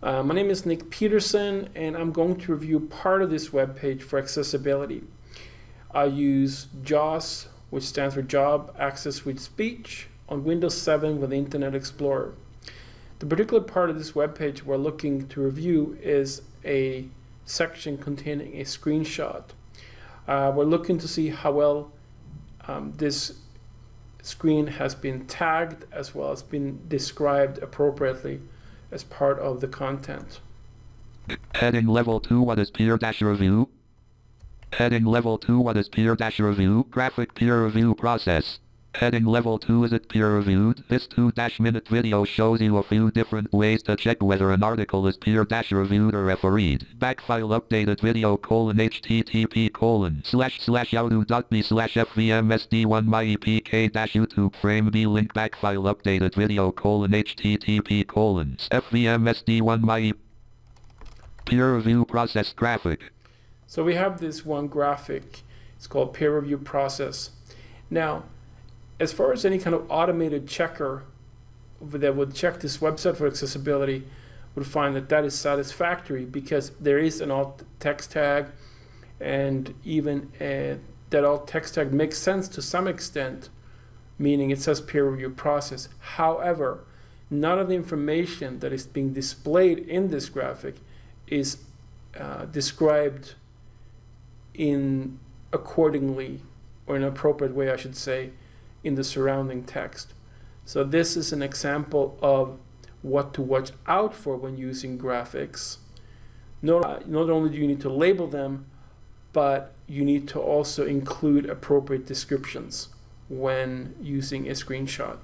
Uh, my name is Nick Peterson, and I'm going to review part of this web page for accessibility. I use JAWS, which stands for Job Access with Speech, on Windows 7 with Internet Explorer. The particular part of this web page we're looking to review is a section containing a screenshot. Uh, we're looking to see how well um, this screen has been tagged as well as been described appropriately as part of the content. Heading level 2 What is peer dash review? Heading level 2 What is peer dash review? Graphic peer review process. Heading level 2 Is it peer reviewed? This 2-minute video shows you a few different ways to check whether an article is peer reviewed or refereed. Backfile updated video colon http colon slash slash outdo.me slash fvmsd1 myepk dash youtube frame b link backfile updated video colon http colon fvmsd1 my peer review process graphic. So we have this one graphic. It's called peer review process. Now, as far as any kind of automated checker that would check this website for accessibility would find that that is satisfactory because there is an alt text tag and even a, that alt text tag makes sense to some extent meaning it says peer review process. However none of the information that is being displayed in this graphic is uh, described in accordingly or in an appropriate way I should say in the surrounding text. So this is an example of what to watch out for when using graphics. Not, not only do you need to label them, but you need to also include appropriate descriptions when using a screenshot.